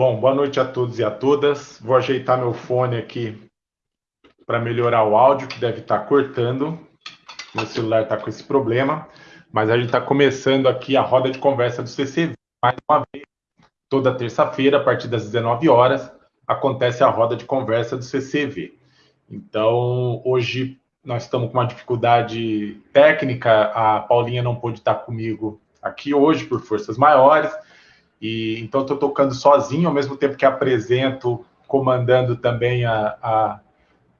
Bom, boa noite a todos e a todas. Vou ajeitar meu fone aqui para melhorar o áudio, que deve estar tá cortando. Meu celular está com esse problema. Mas a gente está começando aqui a roda de conversa do CCV. Mais uma vez, toda terça-feira, a partir das 19 horas, acontece a roda de conversa do CCV. Então, hoje nós estamos com uma dificuldade técnica, a Paulinha não pôde estar comigo aqui hoje por forças maiores, e então estou tocando sozinho, ao mesmo tempo que apresento, comandando também a, a,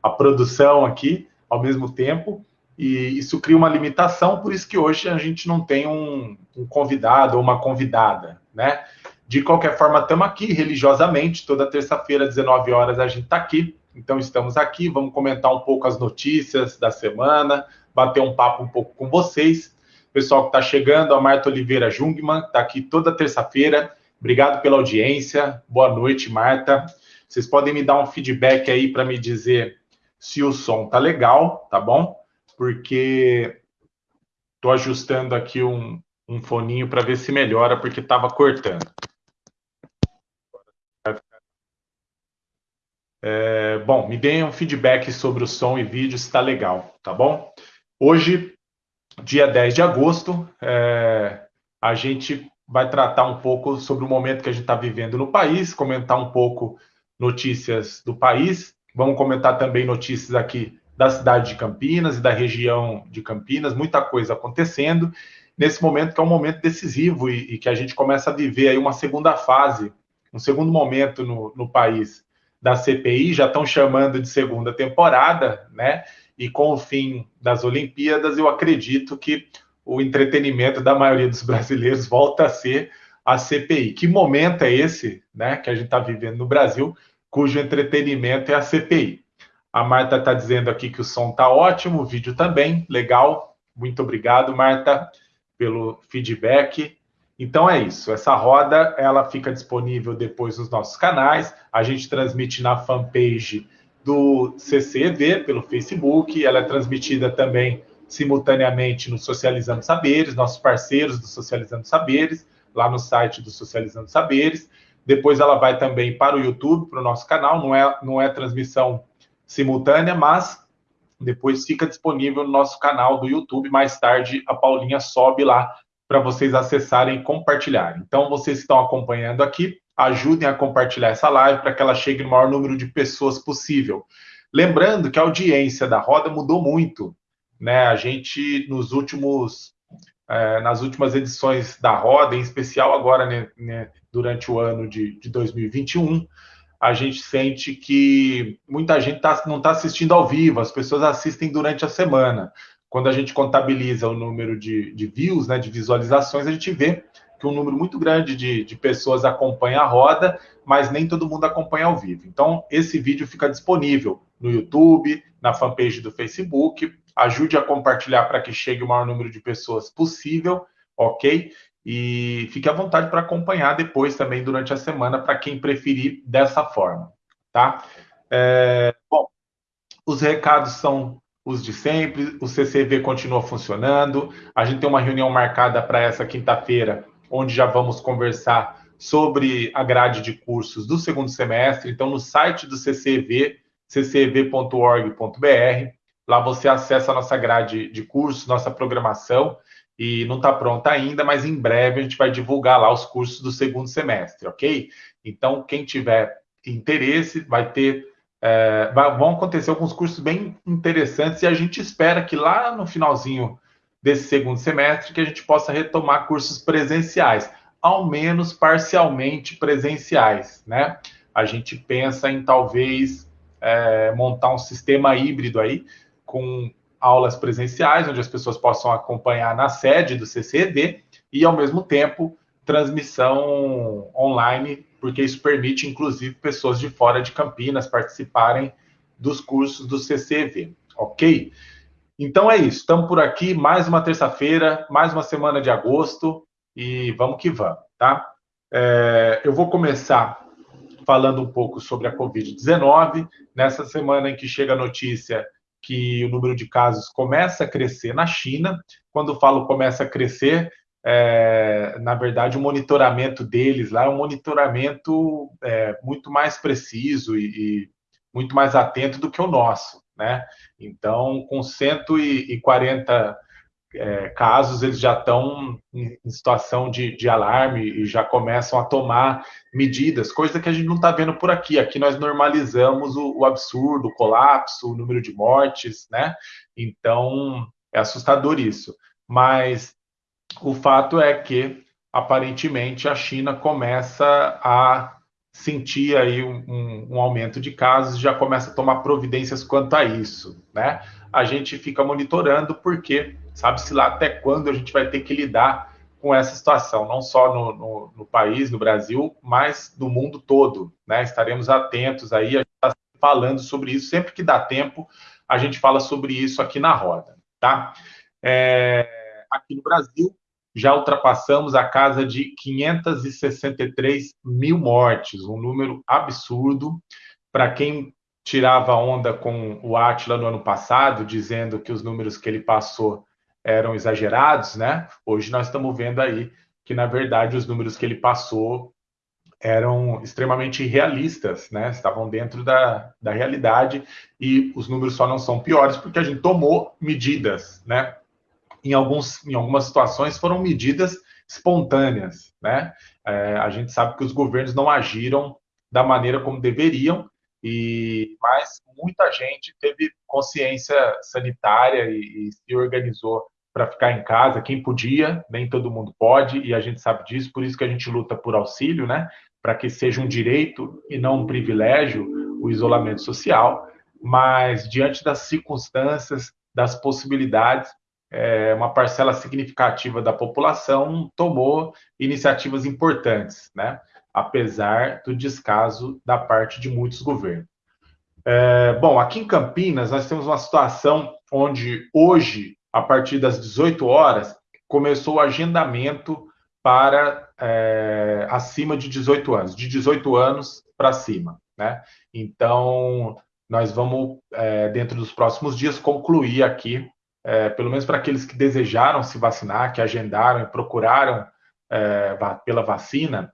a produção aqui, ao mesmo tempo, e isso cria uma limitação, por isso que hoje a gente não tem um, um convidado ou uma convidada, né? De qualquer forma, estamos aqui religiosamente, toda terça-feira, 19 horas, a gente está aqui então, estamos aqui, vamos comentar um pouco as notícias da semana, bater um papo um pouco com vocês. Pessoal que está chegando, a Marta Oliveira Jungmann, está aqui toda terça-feira. Obrigado pela audiência. Boa noite, Marta. Vocês podem me dar um feedback aí para me dizer se o som tá legal, tá bom? Porque estou ajustando aqui um, um foninho para ver se melhora, porque estava cortando. É, bom, me deem um feedback sobre o som e vídeo, se está legal, tá bom? Hoje, dia 10 de agosto, é, a gente vai tratar um pouco sobre o momento que a gente está vivendo no país, comentar um pouco notícias do país, vamos comentar também notícias aqui da cidade de Campinas e da região de Campinas, muita coisa acontecendo nesse momento que é um momento decisivo e, e que a gente começa a viver aí uma segunda fase, um segundo momento no, no país da CPI, já estão chamando de segunda temporada, né? E com o fim das Olimpíadas, eu acredito que o entretenimento da maioria dos brasileiros volta a ser a CPI. Que momento é esse, né, que a gente está vivendo no Brasil, cujo entretenimento é a CPI? A Marta está dizendo aqui que o som está ótimo, o vídeo também, legal. Muito obrigado, Marta, pelo feedback. Então é isso. Essa roda ela fica disponível depois nos nossos canais. A gente transmite na fanpage do CCV pelo Facebook. Ela é transmitida também simultaneamente no Socializando Saberes, nossos parceiros do Socializando Saberes, lá no site do Socializando Saberes. Depois ela vai também para o YouTube, para o nosso canal. Não é, não é transmissão simultânea, mas depois fica disponível no nosso canal do YouTube. Mais tarde a Paulinha sobe lá para vocês acessarem e compartilharem. Então, vocês estão acompanhando aqui, ajudem a compartilhar essa live para que ela chegue no maior número de pessoas possível. Lembrando que a audiência da roda mudou muito, né? A gente nos últimos é, nas últimas edições da roda, em especial agora né, né, durante o ano de, de 2021, a gente sente que muita gente tá, não está assistindo ao vivo, as pessoas assistem durante a semana quando a gente contabiliza o número de, de views, né, de visualizações, a gente vê que um número muito grande de, de pessoas acompanha a roda, mas nem todo mundo acompanha ao vivo. Então, esse vídeo fica disponível no YouTube, na fanpage do Facebook. Ajude a compartilhar para que chegue o maior número de pessoas possível, ok? E fique à vontade para acompanhar depois também durante a semana, para quem preferir dessa forma, tá? É, bom, os recados são os de sempre, o CCV continua funcionando. A gente tem uma reunião marcada para essa quinta-feira, onde já vamos conversar sobre a grade de cursos do segundo semestre. Então, no site do CCV, ccv.org.br, lá você acessa a nossa grade de cursos, nossa programação, e não está pronta ainda, mas em breve a gente vai divulgar lá os cursos do segundo semestre, ok? Então, quem tiver interesse, vai ter é, vão acontecer alguns cursos bem interessantes e a gente espera que lá no finalzinho desse segundo semestre que a gente possa retomar cursos presenciais, ao menos parcialmente presenciais, né? A gente pensa em talvez é, montar um sistema híbrido aí com aulas presenciais, onde as pessoas possam acompanhar na sede do CCD e ao mesmo tempo transmissão online porque isso permite, inclusive, pessoas de fora de Campinas participarem dos cursos do CCV, ok? Então é isso, estamos por aqui, mais uma terça-feira, mais uma semana de agosto, e vamos que vamos, tá? É, eu vou começar falando um pouco sobre a Covid-19, nessa semana em que chega a notícia que o número de casos começa a crescer na China. Quando falo começa a crescer, é, na verdade, o monitoramento deles lá é um monitoramento é, muito mais preciso e, e, muito mais atento do que o nosso, né? Então, com 140 é, casos, eles já estão em, situação de, de, alarme e já começam a tomar medidas, coisa que a gente não está vendo por aqui. Aqui nós normalizamos o, o absurdo, o colapso, o número de mortes, né? Então, é assustador isso. Mas o fato é que, aparentemente, a China começa a sentir aí um, um, aumento de casos já começa a tomar providências quanto a isso, né? A gente fica monitorando porque sabe-se lá até quando a gente vai ter que lidar com essa situação, não só no, no, no país, no Brasil, mas no mundo todo, né? Estaremos atentos aí, a gente está falando sobre isso, sempre que dá tempo, a gente fala sobre isso aqui na roda, tá? É, aqui no Brasil, já ultrapassamos a casa de 563 mil mortes, um número absurdo. Para quem tirava onda com o Atila no ano passado, dizendo que os números que ele passou eram exagerados, né? Hoje nós estamos vendo aí que, na verdade, os números que ele passou eram extremamente realistas, né? Estavam dentro da, da realidade e os números só não são piores porque a gente tomou medidas, né? Em, alguns, em algumas situações foram medidas espontâneas, né? É, a gente sabe que os governos não agiram da maneira como deveriam, e mas muita gente teve consciência sanitária e, e se organizou para ficar em casa, quem podia, nem todo mundo pode, e a gente sabe disso, por isso que a gente luta por auxílio, né? Para que seja um direito e não um privilégio o isolamento social, mas diante das circunstâncias, das possibilidades, é, uma parcela significativa da população tomou iniciativas importantes, né? apesar do descaso da parte de muitos governos. É, bom, aqui em Campinas, nós temos uma situação onde hoje, a partir das 18 horas, começou o agendamento para é, acima de 18 anos, de 18 anos para cima. Né? Então, nós vamos, é, dentro dos próximos dias, concluir aqui é, pelo menos para aqueles que desejaram se vacinar, que agendaram e procuraram é, pela vacina,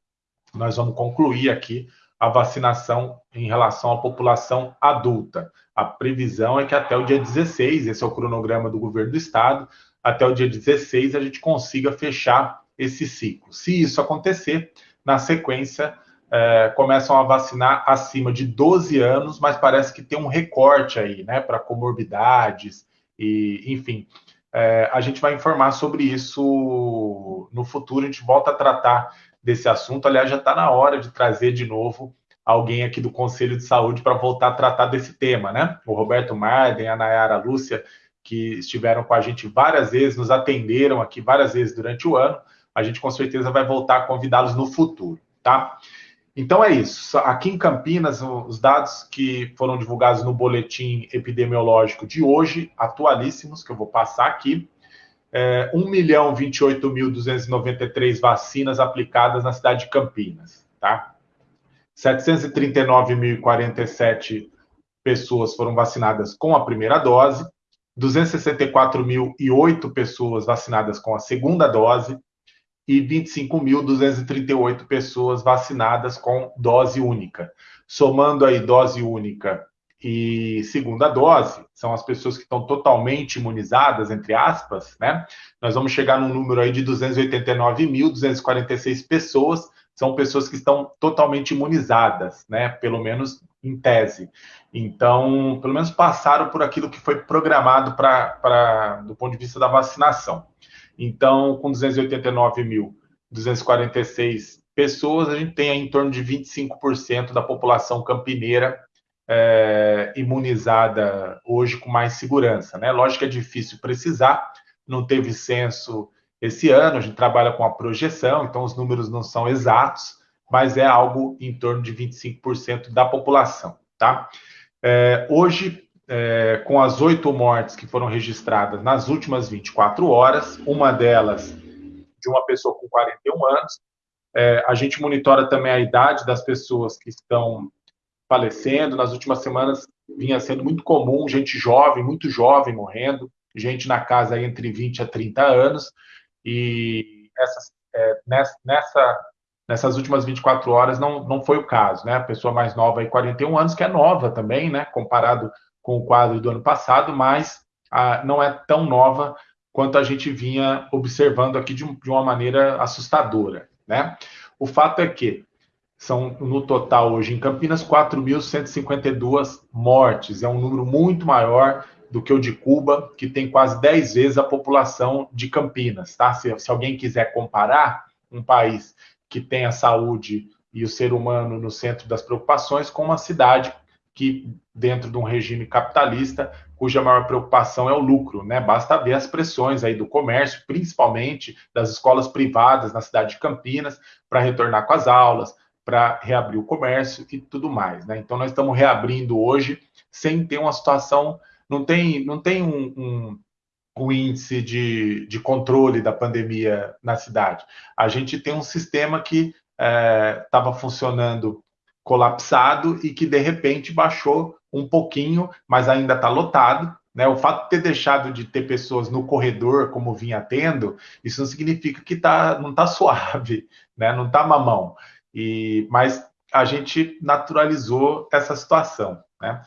nós vamos concluir aqui a vacinação em relação à população adulta. A previsão é que até o dia 16, esse é o cronograma do governo do estado, até o dia 16 a gente consiga fechar esse ciclo. Se isso acontecer, na sequência, é, começam a vacinar acima de 12 anos, mas parece que tem um recorte aí, né, para comorbidades, e, enfim, é, a gente vai informar sobre isso no futuro. A gente volta a tratar desse assunto. Aliás, já está na hora de trazer de novo alguém aqui do Conselho de Saúde para voltar a tratar desse tema, né? O Roberto Marden, a Nayara Lúcia, que estiveram com a gente várias vezes, nos atenderam aqui várias vezes durante o ano. A gente com certeza vai voltar a convidá-los no futuro, tá? Então é isso. Aqui em Campinas, os dados que foram divulgados no boletim epidemiológico de hoje, atualíssimos, que eu vou passar aqui, é, 1 milhão 28.293 vacinas aplicadas na cidade de Campinas, tá? 739.047 pessoas foram vacinadas com a primeira dose, 264.008 pessoas vacinadas com a segunda dose, e 25.238 pessoas vacinadas com dose única. Somando aí dose única e segunda dose, são as pessoas que estão totalmente imunizadas, entre aspas, né? Nós vamos chegar num número aí de 289.246 pessoas, são pessoas que estão totalmente imunizadas, né? Pelo menos em tese. Então, pelo menos passaram por aquilo que foi programado para do ponto de vista da vacinação. Então, com 289.246 pessoas, a gente tem em torno de 25% da população campineira é, imunizada hoje com mais segurança. Né? Lógico que é difícil precisar, não teve censo esse ano, a gente trabalha com a projeção, então os números não são exatos, mas é algo em torno de 25% da população. Tá? É, hoje, é, com as oito mortes que foram registradas nas últimas 24 horas, uma delas de uma pessoa com 41 anos. É, a gente monitora também a idade das pessoas que estão falecendo. Nas últimas semanas vinha sendo muito comum gente jovem, muito jovem morrendo, gente na casa entre 20 a 30 anos. E essas, é, nessa, nessas últimas 24 horas não, não foi o caso, né? A pessoa mais nova aí, 41 anos, que é nova também, né? Comparado com o quadro do ano passado, mas a, não é tão nova quanto a gente vinha observando aqui de, de uma maneira assustadora, né? O fato é que são, no total, hoje em Campinas, 4.152 mortes. É um número muito maior do que o de Cuba, que tem quase 10 vezes a população de Campinas. Tá? Se, se alguém quiser comparar um país que tem a saúde e o ser humano no centro das preocupações com uma cidade que, dentro de um regime capitalista, cuja maior preocupação é o lucro, né? Basta ver as pressões aí do comércio, principalmente das escolas privadas na cidade de Campinas, para retornar com as aulas, para reabrir o comércio e tudo mais. Né? Então, nós estamos reabrindo hoje sem ter uma situação, não tem, não tem um, um, um índice de, de controle da pandemia na cidade. A gente tem um sistema que estava é, funcionando colapsado e que, de repente, baixou um pouquinho, mas ainda está lotado. Né? O fato de ter deixado de ter pessoas no corredor, como vinha tendo, isso não significa que tá, não está suave, né? não está mamão. E, mas a gente naturalizou essa situação. Né?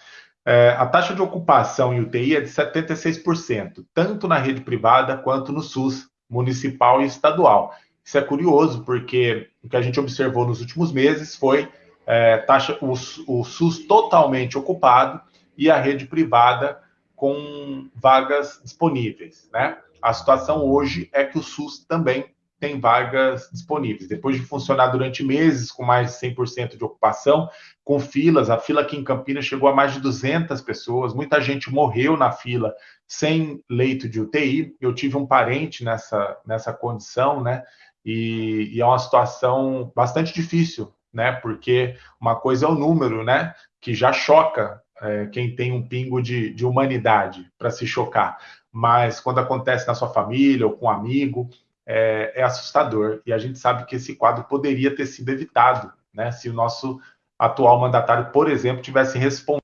É, a taxa de ocupação em UTI é de 76%, tanto na rede privada quanto no SUS municipal e estadual. Isso é curioso, porque o que a gente observou nos últimos meses foi é, taxa, o, o SUS totalmente ocupado e a rede privada com vagas disponíveis. Né? A situação hoje é que o SUS também tem vagas disponíveis. Depois de funcionar durante meses com mais de 100% de ocupação, com filas, a fila aqui em Campinas chegou a mais de 200 pessoas, muita gente morreu na fila sem leito de UTI. Eu tive um parente nessa, nessa condição, né? E, e é uma situação bastante difícil, né? Porque uma coisa é o número, né? Que já choca é, quem tem um pingo de, de humanidade para se chocar. Mas quando acontece na sua família ou com um amigo, é, é, assustador. E a gente sabe que esse quadro poderia ter sido evitado, né? Se o nosso atual mandatário, por exemplo, tivesse respondido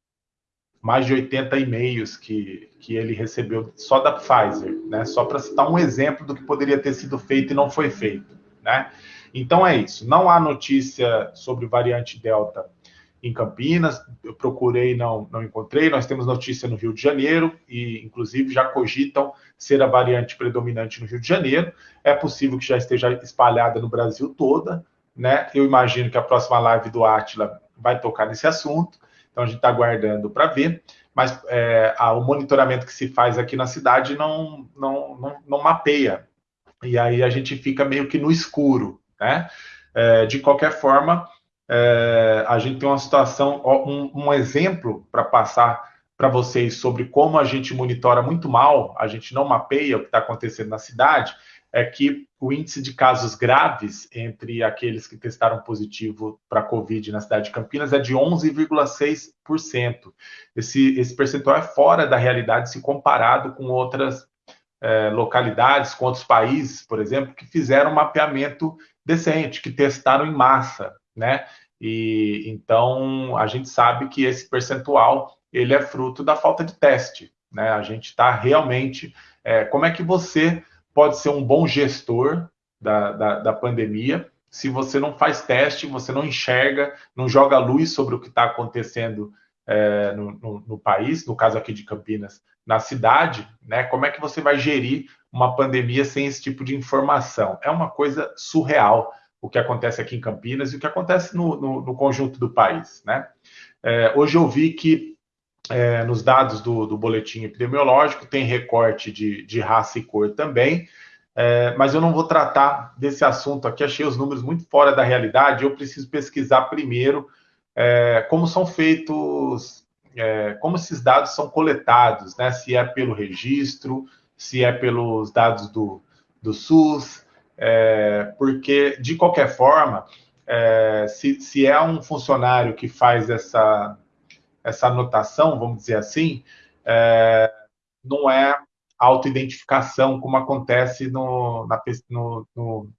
mais de 80 e-mails que, que ele recebeu só da Pfizer, né? Só para citar um exemplo do que poderia ter sido feito e não foi feito, né? Então é isso. Não há notícia sobre variante Delta em Campinas, eu procurei, não, não encontrei. Nós temos notícia no Rio de Janeiro e, inclusive, já cogitam ser a variante predominante no Rio de Janeiro. É possível que já esteja espalhada no Brasil toda, né? Eu imagino que a próxima live do Atila vai tocar nesse assunto, então a gente está aguardando para ver. Mas é, a, o monitoramento que se faz aqui na cidade não, não, não, não mapeia. E aí a gente fica meio que no escuro, né? É, de qualquer forma, é, a gente tem uma situação, um, um exemplo para passar para vocês sobre como a gente monitora muito mal, a gente não mapeia o que está acontecendo na cidade, é que o índice de casos graves entre aqueles que testaram positivo para Covid na cidade de Campinas é de 11,6%. Esse, esse percentual é fora da realidade se comparado com outras é, localidades, com outros países, por exemplo, que fizeram um mapeamento decente, que testaram em massa né? E então a gente sabe que esse percentual ele é fruto da falta de teste, né? A gente está realmente, é, como é que você pode ser um bom gestor da, da, da pandemia se você não faz teste, você não enxerga, não joga luz sobre o que está acontecendo é, no, no, no, país, no caso aqui de Campinas, na cidade, né? Como é que você vai gerir uma pandemia sem esse tipo de informação? É uma coisa surreal o que acontece aqui em Campinas e o que acontece no, no, no conjunto do país. Né? É, hoje eu vi que é, nos dados do, do, boletim epidemiológico tem recorte de, de raça e cor também, é, mas eu não vou tratar desse assunto aqui, achei os números muito fora da realidade, eu preciso pesquisar primeiro é, como são feitos, é, como esses dados são coletados, né? se é pelo registro, se é pelos dados do, do SUS, é, porque, de qualquer forma, é, se, se, é um funcionário que faz essa, essa anotação, vamos dizer assim, é, não é autoidentificação, como acontece no, na, no, no,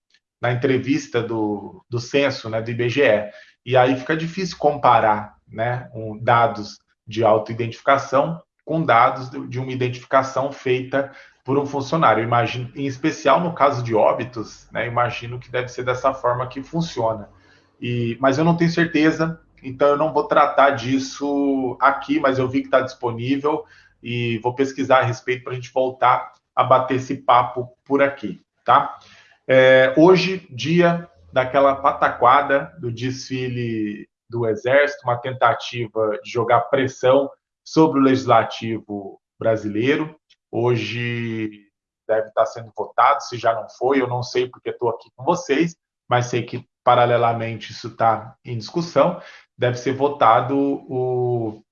na entrevista do, do censo, né, do IBGE. E aí fica difícil comparar né, um, dados de autoidentificação com dados de uma identificação feita por um funcionário. Imagino, em especial no caso de óbitos, né, imagino que deve ser dessa forma que funciona. E, mas eu não tenho certeza, então eu não vou tratar disso aqui, mas eu vi que está disponível e vou pesquisar a respeito para a gente voltar a bater esse papo por aqui, tá? É, hoje, dia daquela pataquada do desfile do Exército, uma tentativa de jogar pressão sobre o legislativo brasileiro. Hoje deve estar sendo votado, se já não foi, eu não sei porque estou aqui com vocês, mas sei que paralelamente isso está em discussão. Deve ser votado o,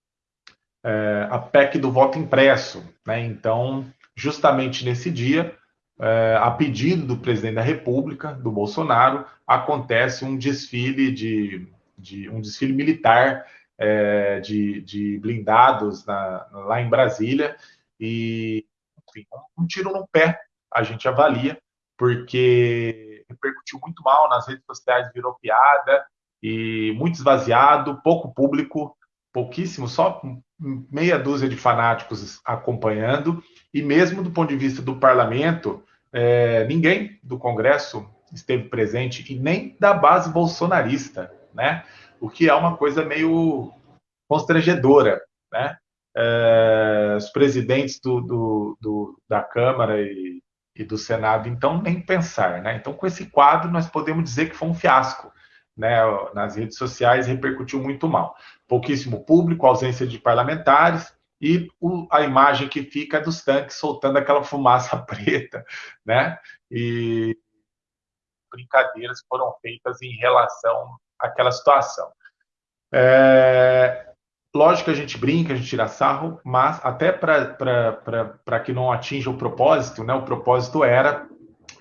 é, a PEC do voto impresso. Né? Então, justamente nesse dia, é, a pedido do presidente da República, do Bolsonaro, acontece um desfile de, de um desfile militar é, de, de, blindados na, lá em Brasília e enfim, um tiro no pé a gente avalia porque repercutiu muito mal nas redes sociais, virou piada e muito esvaziado, pouco público, pouquíssimo, só meia dúzia de fanáticos acompanhando e mesmo do ponto de vista do parlamento, é, ninguém do Congresso esteve presente e nem da base bolsonarista, né? O que é uma coisa meio constrangedora, né? É, os presidentes do, do, do, da Câmara e, e do Senado, então, nem pensar, né? Então, com esse quadro, nós podemos dizer que foi um fiasco, né? Nas redes sociais repercutiu muito mal. Pouquíssimo público, ausência de parlamentares, e o, a imagem que fica dos tanques soltando aquela fumaça preta, né? E brincadeiras foram feitas em relação àquela situação. É, lógico que a gente brinca, a gente tira sarro, mas até para que não atinja o propósito, né? O propósito era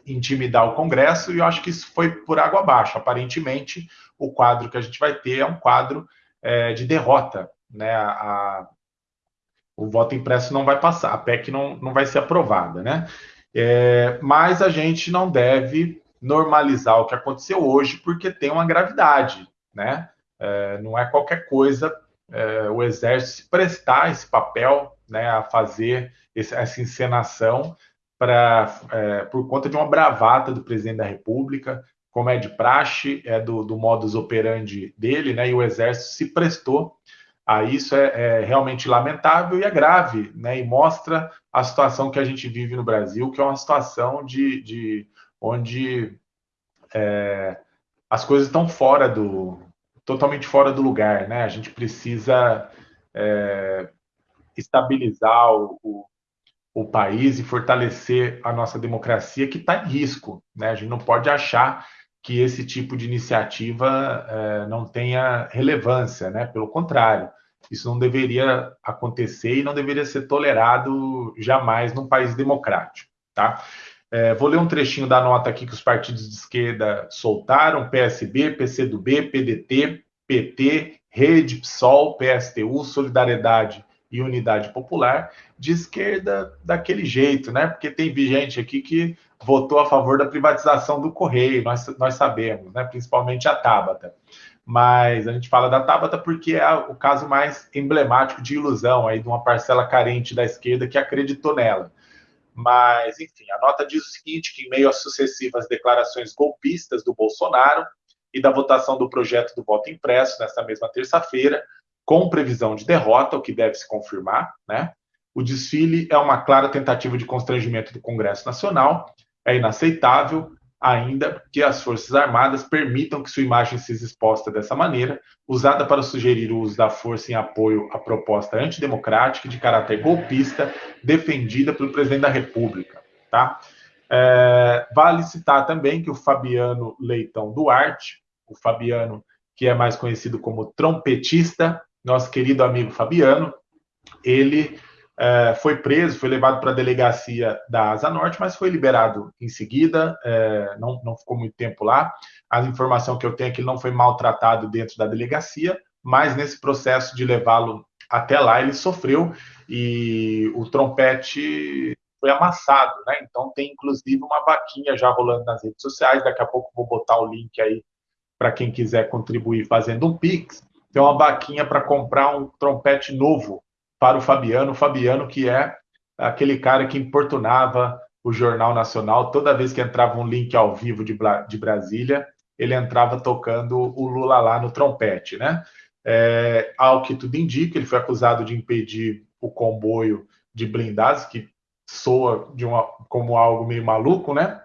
intimidar o Congresso e eu acho que isso foi por água abaixo. Aparentemente, o quadro que a gente vai ter é um quadro é, de derrota, né? A, o voto impresso não vai passar, a PEC não, não vai ser aprovada, né? É, mas a gente não deve normalizar o que aconteceu hoje, porque tem uma gravidade, né? É, não é qualquer coisa é, o Exército se prestar esse papel, né, a fazer esse, essa encenação para é, por conta de uma bravata do presidente da República, como é de praxe, é do, do modus operandi dele, né? E o Exército se prestou a isso é, é, realmente lamentável e é grave, né? E mostra a situação que a gente vive no Brasil, que é uma situação de, de onde é, as coisas estão fora do totalmente fora do lugar, né? A gente precisa é, estabilizar o, o, o, país e fortalecer a nossa democracia que está em risco, né? A gente não pode achar que esse tipo de iniciativa é, não tenha relevância, né? Pelo contrário, isso não deveria acontecer e não deveria ser tolerado jamais num país democrático, tá? É, vou ler um trechinho da nota aqui que os partidos de esquerda soltaram: PSB, PCdoB, PDT, PT, Rede, PSOL, PSTU, Solidariedade e Unidade Popular, de esquerda daquele jeito, né? Porque tem gente aqui que votou a favor da privatização do Correio, nós, nós sabemos, né? principalmente a Tabata. Mas a gente fala da Tabata porque é o caso mais emblemático de ilusão aí de uma parcela carente da esquerda que acreditou nela. Mas, enfim, a nota diz o seguinte: que em meio às sucessivas declarações golpistas do Bolsonaro e da votação do projeto do voto impresso nesta mesma terça-feira, com previsão de derrota, o que deve se confirmar, né? O desfile é uma clara tentativa de constrangimento do Congresso Nacional é inaceitável ainda que as Forças Armadas permitam que sua imagem seja exposta dessa maneira, usada para sugerir o uso da força em apoio à proposta antidemocrática de caráter golpista defendida pelo presidente da República. Tá? É, vale citar também que o Fabiano Leitão Duarte, o Fabiano que é mais conhecido como trompetista, nosso querido amigo Fabiano, ele é, foi preso, foi levado para a delegacia da Asa Norte, mas foi liberado em seguida, é, não, não ficou muito tempo lá. A informação que eu tenho é que ele não foi maltratado dentro da delegacia, mas nesse processo de levá-lo até lá, ele sofreu e o trompete foi amassado, né? Então tem inclusive uma vaquinha já rolando nas redes sociais. Daqui a pouco vou botar o link aí para quem quiser contribuir fazendo um Pix. Tem uma vaquinha para comprar um trompete novo para o Fabiano, o Fabiano que é aquele cara que importunava o Jornal Nacional toda vez que entrava um link ao vivo de, de Brasília, ele entrava tocando o Lula lá no trompete, né? É, ao que tudo indica, ele foi acusado de impedir o comboio de blindados, que soa de uma, como algo meio maluco, né?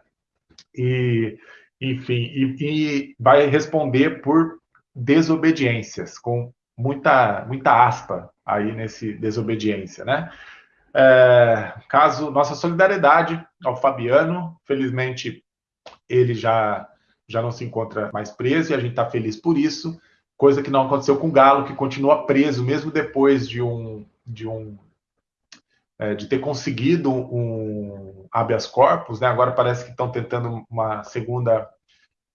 E, enfim, e, e vai responder por desobediências, com muita, muita aspa aí nesse desobediência, né? É, caso nossa solidariedade ao Fabiano, felizmente ele já já não se encontra mais preso e a gente está feliz por isso, coisa que não aconteceu com o Galo, que continua preso mesmo depois de um de um é, de ter conseguido um habeas corpus, né? Agora parece que estão tentando uma segunda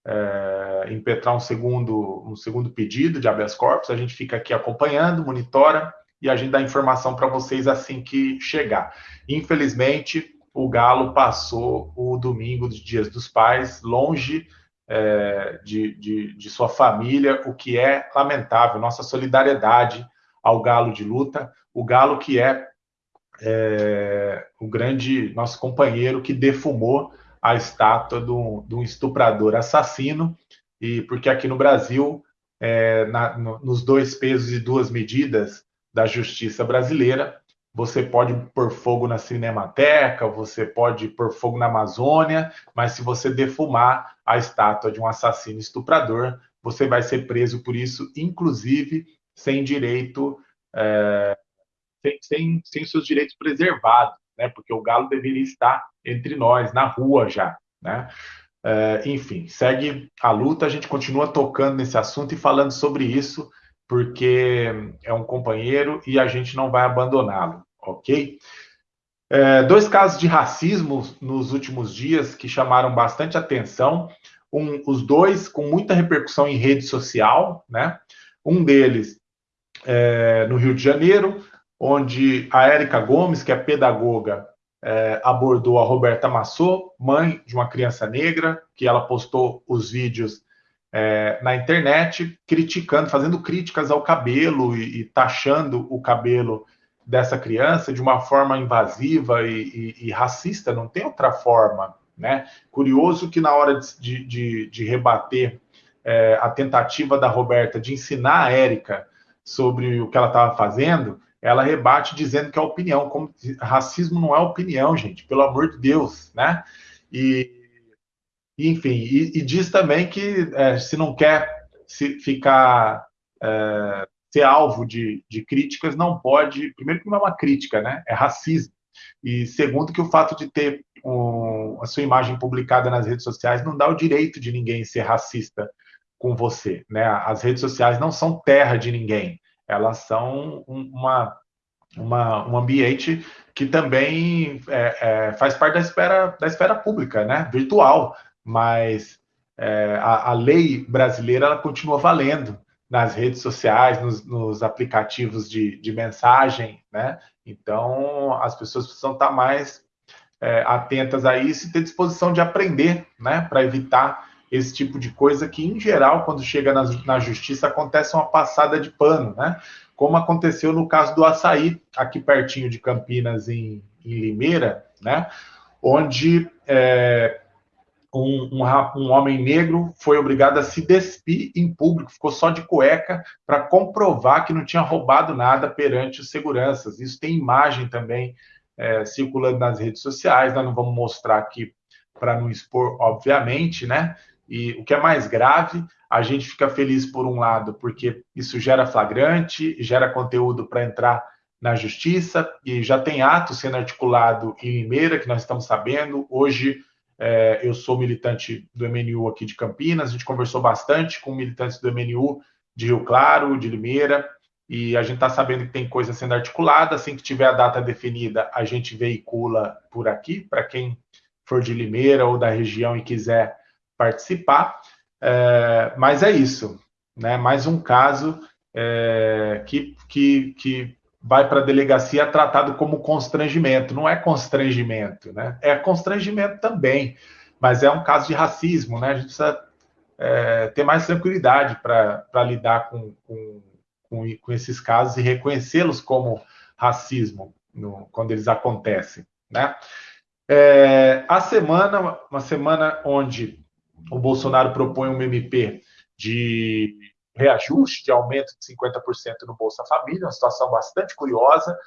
é, impetrar um segundo um segundo pedido de habeas corpus. A gente fica aqui acompanhando, monitora e a gente dá informação para vocês assim que chegar. Infelizmente, o Galo passou o domingo dos Dias dos Pais longe é, de, de, de, sua família, o que é lamentável. Nossa solidariedade ao Galo de luta, o Galo que é, é o grande nosso companheiro que defumou a estátua de um estuprador assassino, e porque aqui no Brasil, é, na, no, nos dois pesos e duas medidas, da justiça brasileira. Você pode pôr fogo na Cinemateca, você pode pôr fogo na Amazônia, mas se você defumar a estátua de um assassino estuprador, você vai ser preso por isso, inclusive sem direito, é, sem, sem, sem seus direitos preservados, né? Porque o galo deveria estar entre nós, na rua já, né? É, enfim, segue a luta, a gente continua tocando nesse assunto e falando sobre isso porque é um companheiro e a gente não vai abandoná-lo, ok? É, dois casos de racismo nos últimos dias que chamaram bastante atenção, um, os dois com muita repercussão em rede social, né? Um deles é, no Rio de Janeiro, onde a Érica Gomes, que é pedagoga, é, abordou a Roberta Massot, mãe de uma criança negra, que ela postou os vídeos é, na internet criticando, fazendo críticas ao cabelo e, e, taxando o cabelo dessa criança de uma forma invasiva e, e, e racista, não tem outra forma. Né? Curioso que na hora de, de, de rebater é, a tentativa da Roberta de ensinar a Érica sobre o que ela estava fazendo, ela rebate dizendo que é opinião, como racismo não é opinião, gente, pelo amor de Deus, né? E enfim, e, e diz também que é, se não quer se ficar é, ser alvo de, de, críticas, não pode. Primeiro, que não é uma crítica, né? É racismo. E segundo, que o fato de ter um, a sua imagem publicada nas redes sociais não dá o direito de ninguém ser racista com você, né? As redes sociais não são terra de ninguém, elas são uma, uma um ambiente que também é, é, faz parte da esfera, da esfera pública, né? Virtual mas é, a, a, lei brasileira ela continua valendo nas redes sociais, nos, nos aplicativos de, de, mensagem, né? Então as pessoas precisam estar mais é, atentas a isso e ter disposição de aprender, né? Para evitar esse tipo de coisa que, em geral, quando chega na, na justiça, acontece uma passada de pano, né? Como aconteceu no caso do açaí, aqui pertinho de Campinas, em, em Limeira, né? Onde é, um, um, um, homem negro foi obrigado a se despir em público, ficou só de cueca para comprovar que não tinha roubado nada perante os seguranças. Isso tem imagem também é, circulando nas redes sociais, nós não vamos mostrar aqui para não expor, obviamente, né? E o que é mais grave, a gente fica feliz por um lado, porque isso gera flagrante, gera conteúdo para entrar na justiça, e já tem ato sendo articulado em Limeira, que nós estamos sabendo. Hoje, é, eu sou militante do MNU aqui de Campinas, a gente conversou bastante com militantes do MNU de Rio Claro, de Limeira, e a gente está sabendo que tem coisa sendo articulada. Assim que tiver a data definida, a gente veicula por aqui, para quem for de Limeira ou da região e quiser participar. É, mas é isso, né? mais um caso é, que, que, que vai para a delegacia tratado como constrangimento. Não é constrangimento, né? É constrangimento também, mas é um caso de racismo, né? A gente precisa é, ter mais tranquilidade para lidar com, com, com, com, esses casos e reconhecê-los como racismo, no, quando eles acontecem, né? É, a semana, uma semana onde o Bolsonaro propõe um MP de reajuste, de aumento de 50% no Bolsa Família, uma situação bastante curiosa,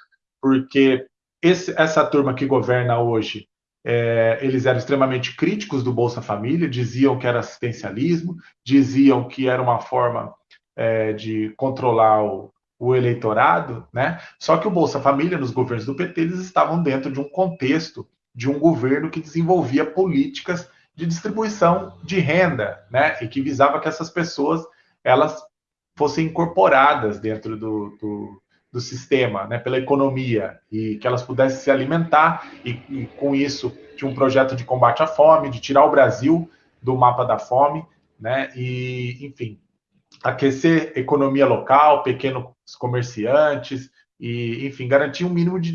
porque esse, essa turma que governa hoje, é, eles eram extremamente críticos do Bolsa Família, diziam que era assistencialismo, diziam que era uma forma é, de controlar o, o eleitorado, né? Só que o Bolsa Família, nos governos do PT, eles estavam dentro de um contexto de um governo que desenvolvia políticas de distribuição de renda, né? E que visava que essas pessoas elas fossem incorporadas dentro do, do, do sistema, né? Pela economia e que elas pudessem se alimentar e, e com isso tinha um projeto de combate à fome, de tirar o Brasil do mapa da fome, né? E enfim, aquecer economia local, pequenos comerciantes, e, enfim, garantir um mínimo de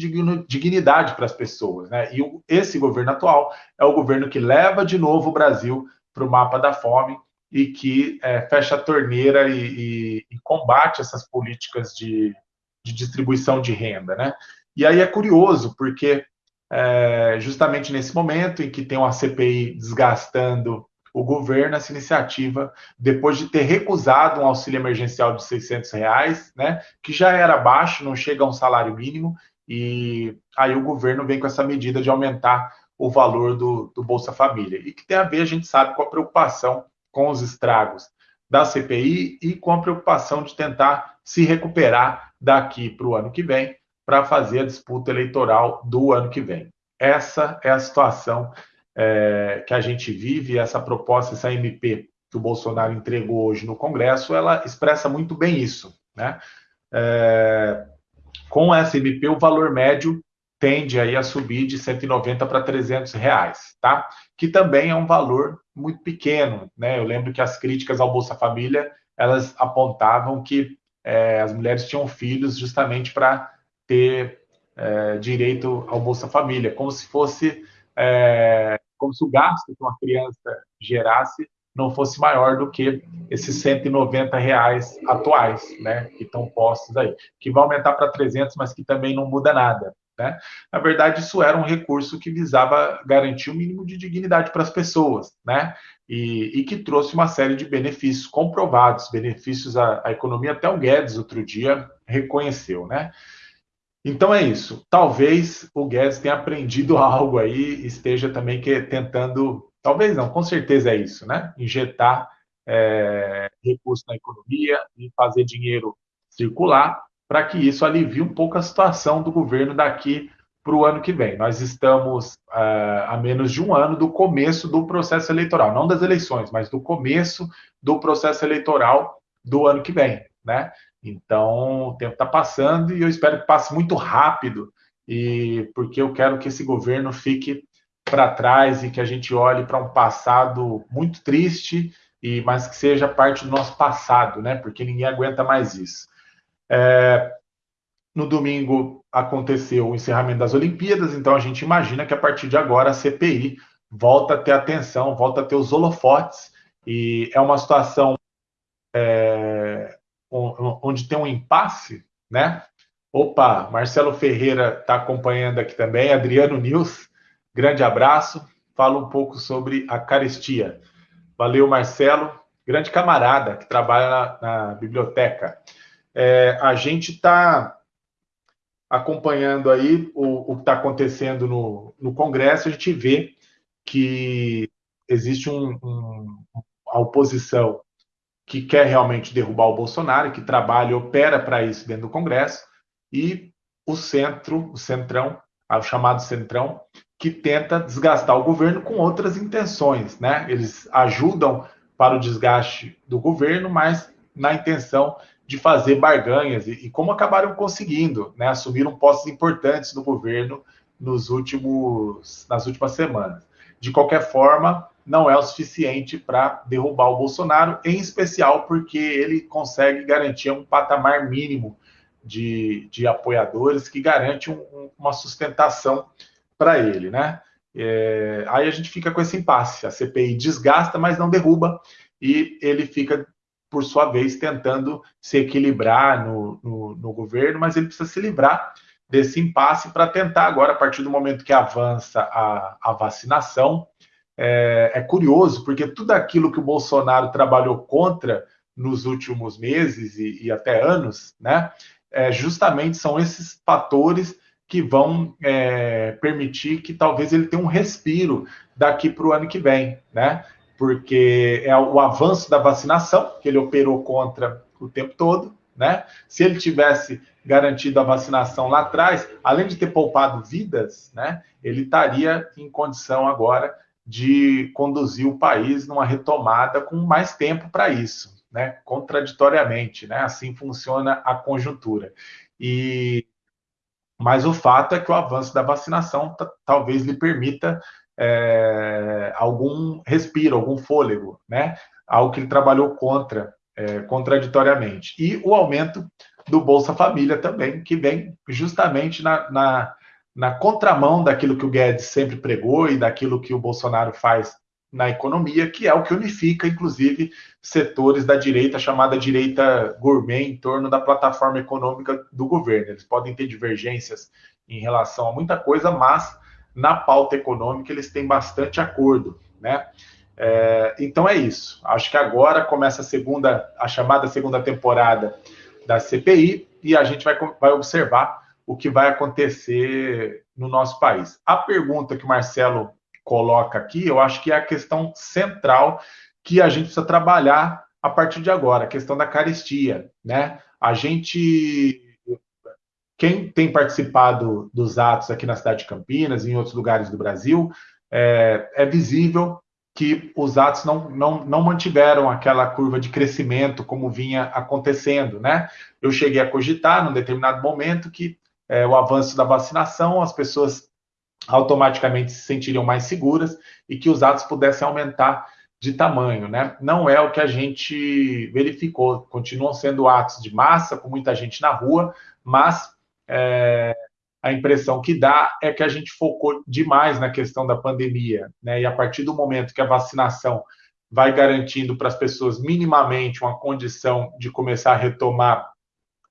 dignidade para as pessoas. Né? E esse governo atual é o governo que leva de novo o Brasil para o mapa da fome e que é, fecha a torneira e, e, e, combate essas políticas de, de, distribuição de renda. Né? E aí é curioso, porque é, justamente nesse momento em que tem uma CPI desgastando o governo essa iniciativa, depois de ter recusado um auxílio emergencial de 600 reais, né, que já era baixo, não chega a um salário mínimo, e aí o governo vem com essa medida de aumentar o valor do, do Bolsa Família, e que tem a ver, a gente sabe, com a preocupação com os estragos da CPI e com a preocupação de tentar se recuperar daqui para o ano que vem, para fazer a disputa eleitoral do ano que vem. Essa é a situação é, que a gente vive, essa proposta, essa MP que o Bolsonaro entregou hoje no Congresso, ela expressa muito bem isso. Né? É, com essa MP, o valor médio tende aí a subir de 190 para 300 reais, tá? Que também é um valor muito pequeno, né? Eu lembro que as críticas ao Bolsa Família elas apontavam que é, as mulheres tinham filhos justamente para ter é, direito ao Bolsa Família, como se fosse é, como se o gasto que uma criança gerasse não fosse maior do que esses 190 reais atuais, né, que estão postos aí, que vai aumentar para 300, mas que também não muda nada, né? Na verdade, isso era um recurso que visava garantir o um mínimo de dignidade para as pessoas, né? E, e, que trouxe uma série de benefícios comprovados, benefícios à, à economia. Até o Guedes outro dia reconheceu, né? Então é isso. Talvez o Guedes tenha aprendido algo aí, esteja também que, tentando, talvez não, com certeza é isso, né? Injetar é, recursos na economia e fazer dinheiro circular para que isso alivie um pouco a situação do governo daqui para o ano que vem. Nós estamos uh, a menos de um ano do começo do processo eleitoral, não das eleições, mas do começo do processo eleitoral do ano que vem, né? Então, o tempo está passando e eu espero que passe muito rápido, e porque eu quero que esse governo fique para trás e que a gente olhe para um passado muito triste, e mas que seja parte do nosso passado, né? Porque ninguém aguenta mais isso. É, no domingo aconteceu o encerramento das Olimpíadas, então a gente imagina que a partir de agora a CPI volta a ter atenção, volta a ter os holofotes, e é uma situação é, onde tem um impasse, né? Opa, Marcelo Ferreira está acompanhando aqui também, Adriano Nils, grande abraço. Fala um pouco sobre a carestia. Valeu, Marcelo, grande camarada que trabalha na, na biblioteca. É, a gente está acompanhando aí o, o que está acontecendo no, no Congresso, a gente vê que existe um, um, a oposição que quer realmente derrubar o Bolsonaro, que trabalha e opera para isso dentro do Congresso, e o centro, o centrão, o chamado centrão, que tenta desgastar o governo com outras intenções, né? Eles ajudam para o desgaste do governo, mas na intenção de fazer barganhas e, e como acabaram conseguindo, né? Assumiram postos importantes do governo nos últimos, nas últimas semanas. De qualquer forma, não é o suficiente para derrubar o Bolsonaro, em especial porque ele consegue garantir um patamar mínimo de, de apoiadores que garante um, uma sustentação para ele, né? É, aí a gente fica com esse impasse. A CPI desgasta, mas não derruba, e ele fica, por sua vez, tentando se equilibrar no, no, no governo, mas ele precisa se livrar desse impasse para tentar agora, a partir do momento que avança a, a vacinação, é, é, curioso, porque tudo aquilo que o Bolsonaro trabalhou contra nos últimos meses e, e até anos, né, é, justamente são esses fatores que vão é, permitir que talvez ele tenha um respiro daqui para o ano que vem, né? Porque é o avanço da vacinação, que ele operou contra o tempo todo, né? Se ele tivesse garantido a vacinação lá atrás, além de ter poupado vidas, né? Ele estaria em condição agora de conduzir o país numa retomada com mais tempo para isso, né? Contraditoriamente, né? Assim funciona a conjuntura. E mas o fato é que o avanço da vacinação talvez lhe permita é, algum respiro, algum fôlego, né? Algo que ele trabalhou contra, é, contraditoriamente. E o aumento do Bolsa Família também, que vem justamente na, na, na contramão daquilo que o Guedes sempre pregou e daquilo que o Bolsonaro faz na economia, que é o que unifica, inclusive, setores da direita, chamada direita gourmet, em torno da plataforma econômica do governo. Eles podem ter divergências em relação a muita coisa, mas na pauta econômica eles têm bastante acordo, né? É, então é isso. Acho que agora começa a segunda, a chamada segunda temporada da CPI e a gente vai, vai observar o que vai acontecer no nosso país. A pergunta que o Marcelo coloca aqui, eu acho que é a questão central que a gente precisa trabalhar a partir de agora, a questão da carestia, né? A gente quem tem participado dos atos aqui na cidade de Campinas e em outros lugares do Brasil, é, é visível que os atos não, não, não mantiveram aquela curva de crescimento como vinha acontecendo, né? Eu cheguei a cogitar, num determinado momento, que é, o avanço da vacinação, as pessoas automaticamente se sentiriam mais seguras e que os atos pudessem aumentar de tamanho, né? Não é o que a gente verificou. Continuam sendo atos de massa, com muita gente na rua, mas é, a impressão que dá é que a gente focou demais na questão da pandemia, né? E a partir do momento que a vacinação vai garantindo para as pessoas minimamente uma condição de começar a retomar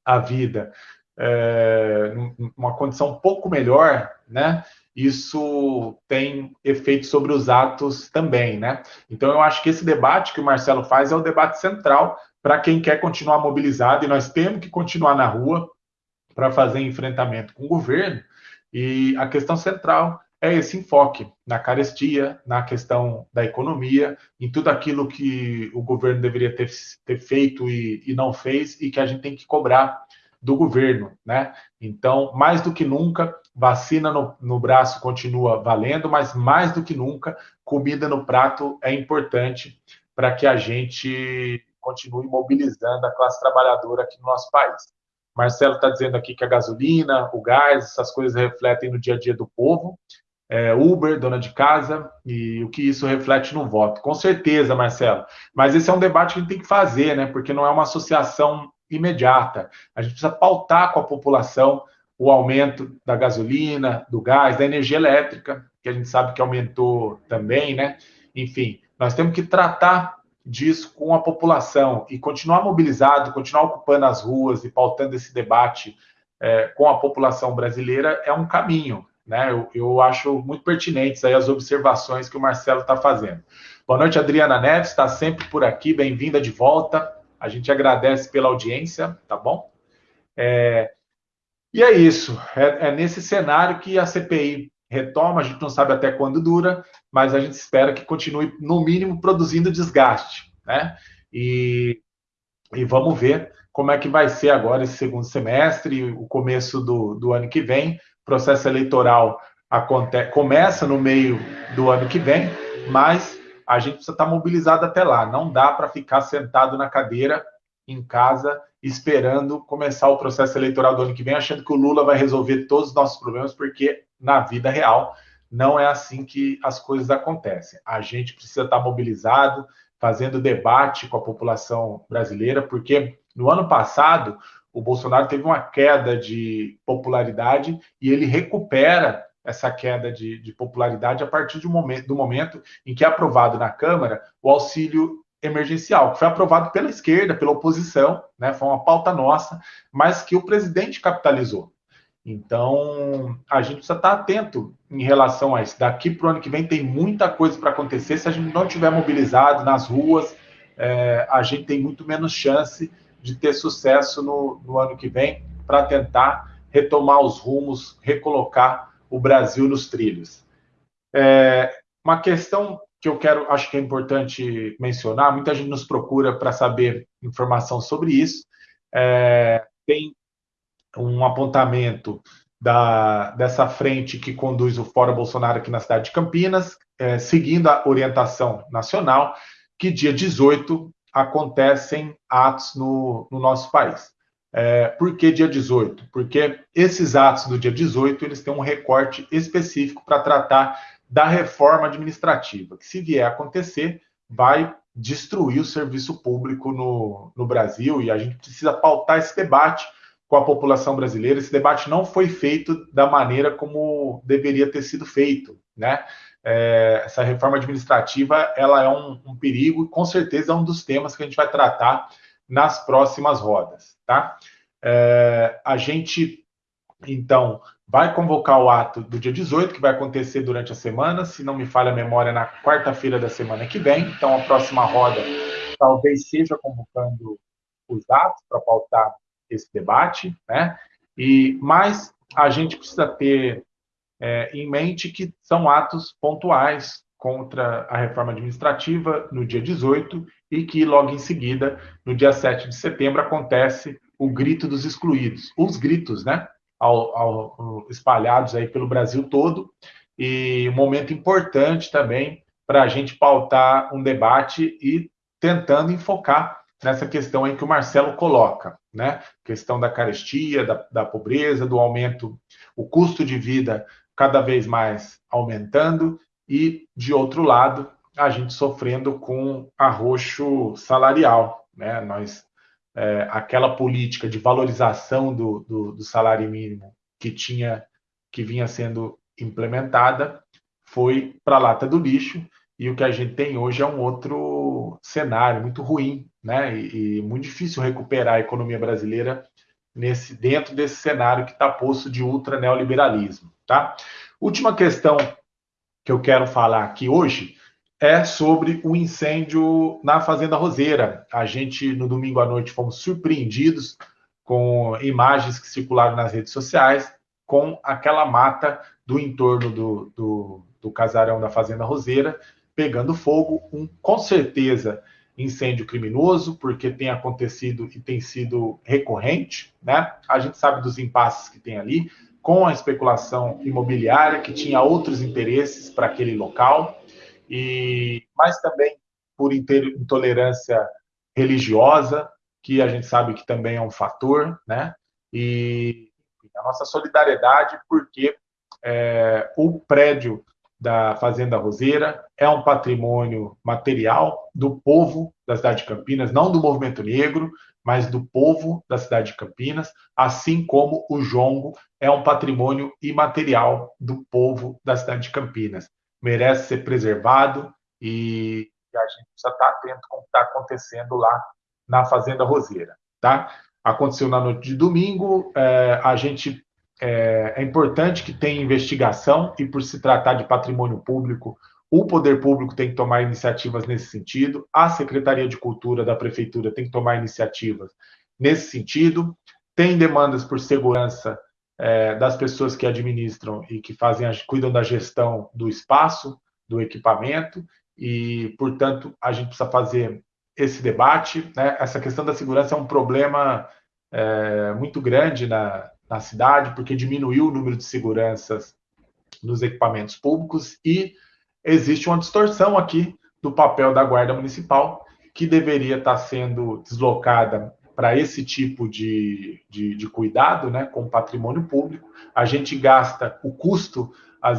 a vida, é, uma condição um pouco melhor, né? Isso tem efeito sobre os atos também, né? Então eu acho que esse debate que o Marcelo faz é o debate central para quem quer continuar mobilizado e nós temos que continuar na rua para fazer enfrentamento com o governo. E a questão central é esse enfoque na carestia, na questão da economia, em tudo aquilo que o governo deveria ter, ter feito e, e não fez e que a gente tem que cobrar do governo, né? Então, mais do que nunca, vacina no, no, braço continua valendo, mas mais do que nunca, comida no prato é importante para que a gente continue mobilizando a classe trabalhadora aqui no nosso país. Marcelo está dizendo aqui que a gasolina, o gás, essas coisas refletem no dia a dia do povo. É, Uber, dona de casa, e o que isso reflete no voto. Com certeza, Marcelo. Mas esse é um debate que a gente tem que fazer, né? Porque não é uma associação imediata. A gente precisa pautar com a população o aumento da gasolina, do gás, da energia elétrica, que a gente sabe que aumentou também, né? Enfim, nós temos que tratar disso com a população e continuar mobilizado, continuar ocupando as ruas e pautando esse debate é, com a população brasileira é um caminho. Né? Eu, eu acho muito pertinentes aí as observações que o Marcelo está fazendo. Boa noite, Adriana Neves, está sempre por aqui, bem-vinda de volta. A gente agradece pela audiência, tá bom? É, e é isso. É, é, nesse cenário que a CPI retoma. A gente não sabe até quando dura, mas a gente espera que continue, no mínimo, produzindo desgaste, né? E, e vamos ver como é que vai ser agora esse segundo semestre, o começo do, do ano que vem. O processo eleitoral acontece, começa no meio do ano que vem, mas a gente precisa estar mobilizado até lá. Não dá para ficar sentado na cadeira em casa esperando começar o processo eleitoral do ano que vem, achando que o Lula vai resolver todos os nossos problemas, porque na vida real não é assim que as coisas acontecem. A gente precisa estar mobilizado, fazendo debate com a população brasileira, porque no ano passado o Bolsonaro teve uma queda de popularidade e ele recupera essa queda de, de popularidade a partir momento, do momento em que é aprovado na Câmara o auxílio emergencial, que foi aprovado pela esquerda, pela oposição, né, foi uma pauta nossa, mas que o presidente capitalizou. Então, a gente precisa estar atento em relação a isso. Daqui para o ano que vem tem muita coisa para acontecer. Se a gente não estiver mobilizado nas ruas, é, a gente tem muito menos chance de ter sucesso no, no ano que vem para tentar retomar os rumos, recolocar o Brasil nos trilhos. É, uma questão que eu quero, acho que é importante mencionar, muita gente nos procura para saber informação sobre isso. É, tem um apontamento da, dessa frente que conduz o Fórum Bolsonaro aqui na cidade de Campinas, é, seguindo a orientação nacional, que dia 18 acontecem atos no, no nosso país. É, por que dia 18? Porque esses atos do dia 18 eles têm um recorte específico para tratar da reforma administrativa, que se vier a acontecer, vai destruir o serviço público no, no Brasil e a gente precisa pautar esse debate com a população brasileira. Esse debate não foi feito da maneira como deveria ter sido feito, né? É, essa reforma administrativa ela é um, um, perigo e com certeza é um dos temas que a gente vai tratar nas próximas rodas, tá? É, a gente então vai convocar o ato do dia 18, que vai acontecer durante a semana, se não me falha a memória, na quarta-feira da semana que vem. Então a próxima roda talvez seja convocando os atos para pautar esse debate, né? E mas a gente precisa ter é, em mente que são atos pontuais contra a reforma administrativa no dia 18 e que logo em seguida, no dia 7 de setembro, acontece o grito dos excluídos, os gritos, né? Ao, ao, espalhados aí pelo Brasil todo e um momento importante também para a gente pautar um debate e tentando enfocar nessa questão em que o Marcelo coloca, né? Questão da carestia, da, da pobreza, do aumento, o custo de vida cada vez mais aumentando e, de outro lado, a gente sofrendo com arroxo salarial, né? Nós é, aquela política de valorização do, do, do salário mínimo que tinha que vinha sendo implementada foi para a lata do lixo e o que a gente tem hoje é um outro cenário muito ruim, né? E, e muito difícil recuperar a economia brasileira nesse dentro desse cenário que está posto de ultra neoliberalismo, tá? Última questão que eu quero falar aqui hoje é sobre o incêndio na Fazenda Roseira. A gente, no domingo à noite, fomos surpreendidos com imagens que circularam nas redes sociais com aquela mata do entorno do, do, do casarão da Fazenda Roseira, pegando fogo, um, com certeza incêndio criminoso, porque tem acontecido e tem sido recorrente, né? A gente sabe dos impasses que tem ali, com a especulação imobiliária, que tinha outros interesses para aquele local, e mas também por intolerância religiosa, que a gente sabe que também é um fator, né? E a nossa solidariedade, porque é, o prédio da Fazenda Roseira, é um patrimônio material do povo da cidade de Campinas, não do movimento negro, mas do povo da cidade de Campinas, assim como o jongo é um patrimônio imaterial do povo da cidade de Campinas. Merece ser preservado e a gente precisa estar atento com o que está acontecendo lá na Fazenda Roseira. Tá? Aconteceu na noite de domingo, é, a gente é, é importante que tenha investigação e, por se tratar de patrimônio público, o poder público tem que tomar iniciativas nesse sentido, a Secretaria de Cultura da Prefeitura tem que tomar iniciativas nesse sentido, tem demandas por segurança é, das pessoas que administram e que fazem, cuidam da gestão do espaço, do equipamento, e, portanto, a gente precisa fazer esse debate. Né? Essa questão da segurança é um problema é, muito grande na, na cidade, porque diminuiu o número de seguranças nos equipamentos públicos e existe uma distorção aqui do papel da Guarda Municipal, que deveria estar sendo deslocada para esse tipo de, de, de, cuidado né, com o patrimônio público. A gente gasta, o custo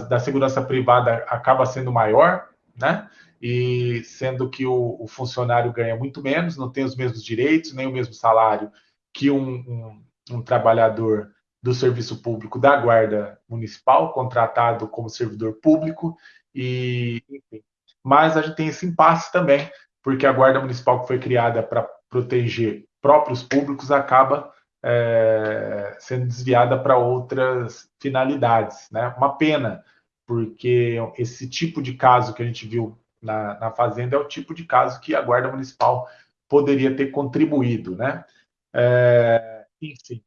da segurança privada acaba sendo maior, né? E sendo que o, o funcionário ganha muito menos, não tem os mesmos direitos, nem o mesmo salário que um, um, um trabalhador do serviço público da Guarda Municipal, contratado como servidor público, e enfim. Mas a gente tem esse impasse também, porque a Guarda Municipal que foi criada para proteger próprios públicos acaba é, sendo desviada para outras finalidades. Né? Uma pena, porque esse tipo de caso que a gente viu na, na Fazenda é o tipo de caso que a Guarda Municipal poderia ter contribuído. Né? É, enfim,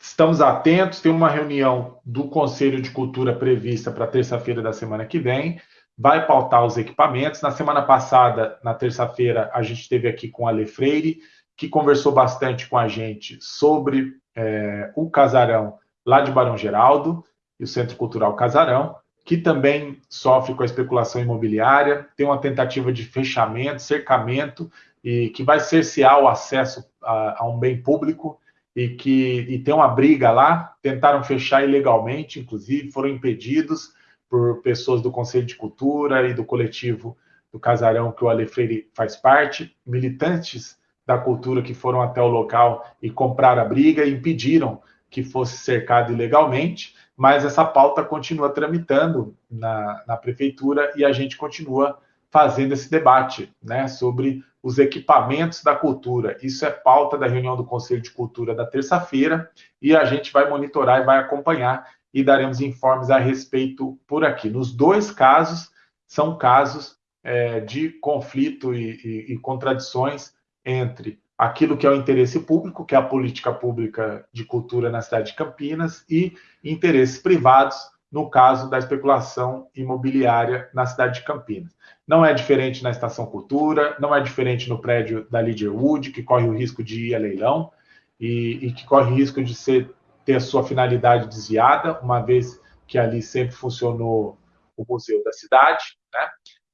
estamos atentos. Tem uma reunião do Conselho de Cultura prevista para terça-feira da semana que vem. Vai pautar os equipamentos. Na semana passada, na terça-feira, a gente esteve aqui com a Le Freire, que conversou bastante com a gente sobre é, o casarão lá de Barão Geraldo e o Centro Cultural Casarão, que também sofre com a especulação imobiliária, tem uma tentativa de fechamento, cercamento, e que vai cercear o acesso a, a um bem público e que e tem uma briga lá, tentaram fechar ilegalmente, inclusive foram impedidos por pessoas do Conselho de Cultura e do coletivo do Casarão que o Ale Freire faz parte, militantes da cultura que foram até o local e compraram a briga e impediram que fosse cercado ilegalmente, mas essa pauta continua tramitando na, na prefeitura e a gente continua fazendo esse debate né, sobre os equipamentos da cultura. Isso é pauta da reunião do Conselho de Cultura da terça-feira e a gente vai monitorar e vai acompanhar e daremos informes a respeito por aqui. Nos dois casos, são casos é, de conflito e, e, e contradições entre aquilo que é o interesse público, que é a política pública de cultura na cidade de Campinas, e interesses privados, no caso da especulação imobiliária na cidade de Campinas. Não é diferente na Estação Cultura, não é diferente no prédio da Leaderwood, que corre o risco de ir a leilão e, e que corre o risco de ser, ter a sua finalidade desviada, uma vez que ali sempre funcionou o museu da cidade. Né?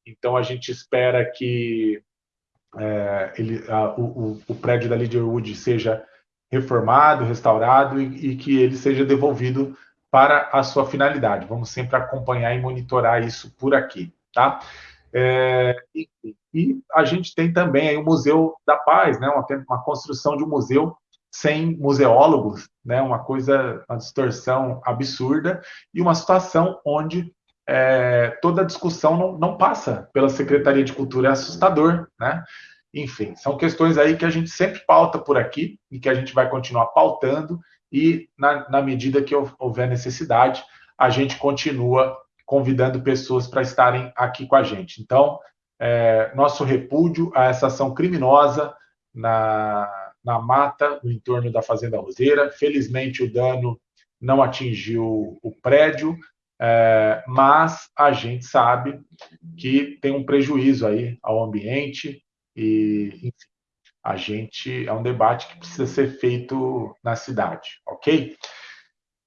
Então, a gente espera que é, ele, a, o, o, prédio da Leaderwood seja reformado, restaurado e, e, que ele seja devolvido para a sua finalidade. Vamos sempre acompanhar e monitorar isso por aqui, tá? É, e, e, a gente tem também aí o Museu da Paz, né? Uma, uma construção de um museu sem museólogos, né? Uma coisa, uma distorção absurda e uma situação onde é, toda a discussão não, não, passa pela Secretaria de Cultura, é assustador, né? Enfim, são questões aí que a gente sempre pauta por aqui e que a gente vai continuar pautando e, na, na medida que houver necessidade, a gente continua convidando pessoas para estarem aqui com a gente. Então, é, nosso repúdio a essa ação criminosa na, na mata, no entorno da Fazenda Roseira. Felizmente, o dano não atingiu o prédio, é, mas a gente sabe que tem um prejuízo aí ao ambiente e, enfim, a gente é um debate que precisa ser feito na cidade, ok?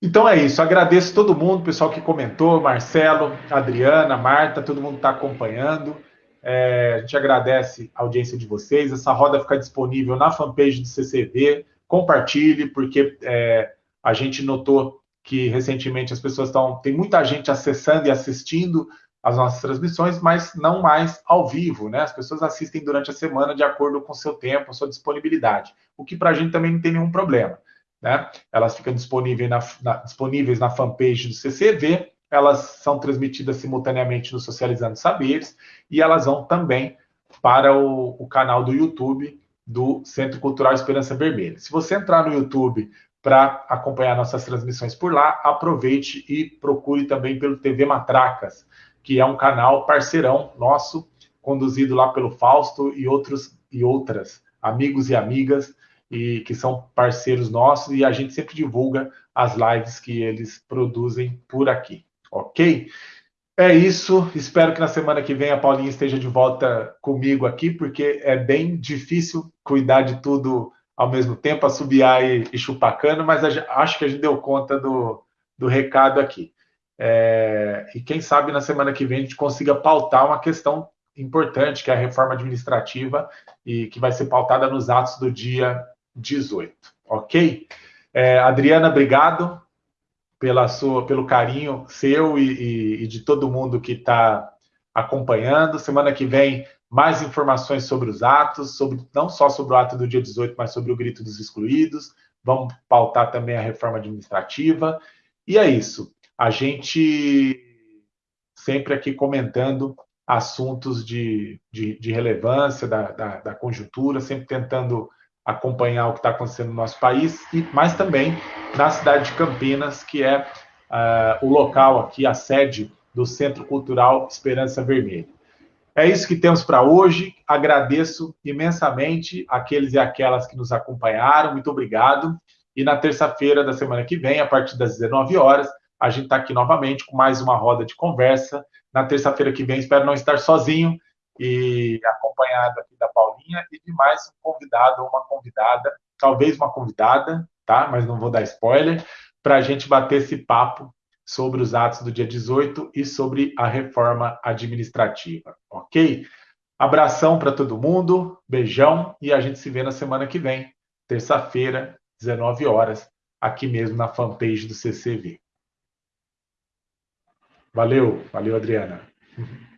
Então é isso. Agradeço todo mundo, pessoal que comentou, Marcelo, Adriana, Marta, todo mundo está acompanhando. É, a gente agradece a audiência de vocês. Essa roda fica disponível na fanpage do CCV. Compartilhe, porque é, a gente notou que recentemente as pessoas estão. Tem muita gente acessando e assistindo as nossas transmissões, mas não mais ao vivo, né? As pessoas assistem durante a semana de acordo com o seu tempo, sua disponibilidade, o que para a gente também não tem nenhum problema, né? Elas ficam disponíveis na, na, disponíveis na fanpage do CCV, elas são transmitidas simultaneamente no Socializando Saberes e elas vão também para o, o canal do YouTube do Centro Cultural Esperança Vermelha. Se você entrar no YouTube para acompanhar nossas transmissões por lá, aproveite e procure também pelo TV Matracas, que é um canal parceirão nosso, conduzido lá pelo Fausto e outros e outras amigos e amigas e que são parceiros nossos e a gente sempre divulga as lives que eles produzem por aqui, ok? É isso. Espero que na semana que vem a Paulinha esteja de volta comigo aqui, porque é bem difícil cuidar de tudo ao mesmo tempo, assobiar e, e chupar cano, mas a, acho que a gente deu conta do, do recado aqui. É, e quem sabe na semana que vem a gente consiga pautar uma questão importante, que é a reforma administrativa, e que vai ser pautada nos atos do dia 18. Ok? É, Adriana, obrigado pela sua, pelo carinho seu e, e, e de todo mundo que está acompanhando. Semana que vem mais informações sobre os atos, sobre não só sobre o ato do dia 18, mas sobre o grito dos excluídos. Vamos pautar também a reforma administrativa. E é isso. A gente sempre aqui comentando assuntos de, de, de relevância da, da, da, conjuntura, sempre tentando acompanhar o que está acontecendo no nosso país, e mas também na cidade de Campinas, que é uh, o local aqui, a sede do Centro Cultural Esperança Vermelha. É isso que temos para hoje. Agradeço imensamente aqueles e aquelas que nos acompanharam. Muito obrigado. E na terça-feira da semana que vem, a partir das 19 horas, a gente está aqui novamente com mais uma roda de conversa. Na terça-feira que vem, espero não estar sozinho e acompanhado aqui da Paulinha e de mais um convidado ou uma convidada, talvez uma convidada, tá? Mas não vou dar spoiler, para a gente bater esse papo sobre os atos do dia 18 e sobre a reforma administrativa, ok? Abração para todo mundo, beijão e a gente se vê na semana que vem, terça-feira, 19 horas, aqui mesmo na fanpage do CCV. Valeu, valeu, Adriana.